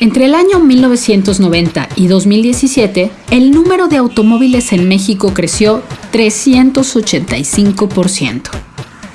Entre el año 1990 y 2017, el número de automóviles en México creció 385%,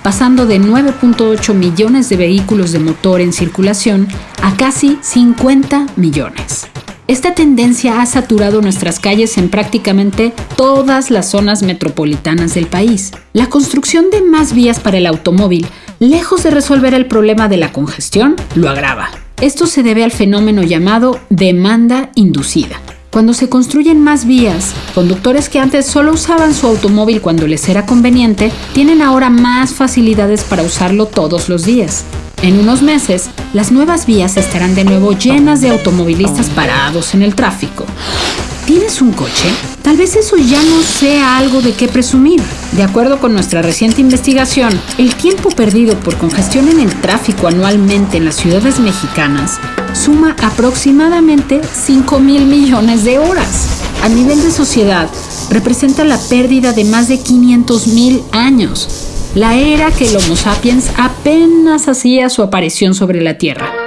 pasando de 9.8 millones de vehículos de motor en circulación a casi 50 millones. Esta tendencia ha saturado nuestras calles en prácticamente todas las zonas metropolitanas del país. La construcción de más vías para el automóvil, lejos de resolver el problema de la congestión, lo agrava. Esto se debe al fenómeno llamado demanda inducida. Cuando se construyen más vías, conductores que antes solo usaban su automóvil cuando les era conveniente, tienen ahora más facilidades para usarlo todos los días. En unos meses, las nuevas vías estarán de nuevo llenas de automovilistas parados en el tráfico. ¿Tienes un coche? Tal vez eso ya no sea algo de qué presumir. De acuerdo con nuestra reciente investigación, el tiempo perdido por congestión en el tráfico anualmente en las ciudades mexicanas suma aproximadamente 5 mil millones de horas. A nivel de sociedad, representa la pérdida de más de 500 mil años, la era que el Homo sapiens apenas hacía su aparición sobre la Tierra.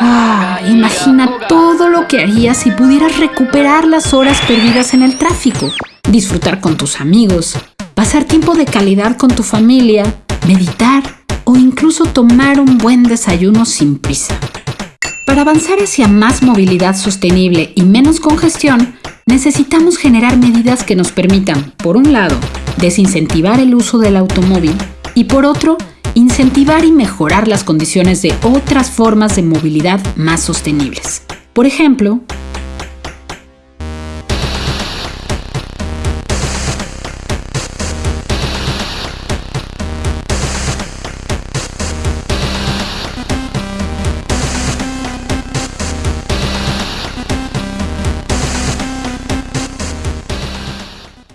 Ah, imagina todo lo que harías si pudieras recuperar las horas perdidas en el tráfico, disfrutar con tus amigos, pasar tiempo de calidad con tu familia, meditar o incluso tomar un buen desayuno sin prisa. Para avanzar hacia más movilidad sostenible y menos congestión, necesitamos generar medidas que nos permitan, por un lado, desincentivar el uso del automóvil y por otro, incentivar y mejorar las condiciones de otras formas de movilidad más sostenibles. Por ejemplo,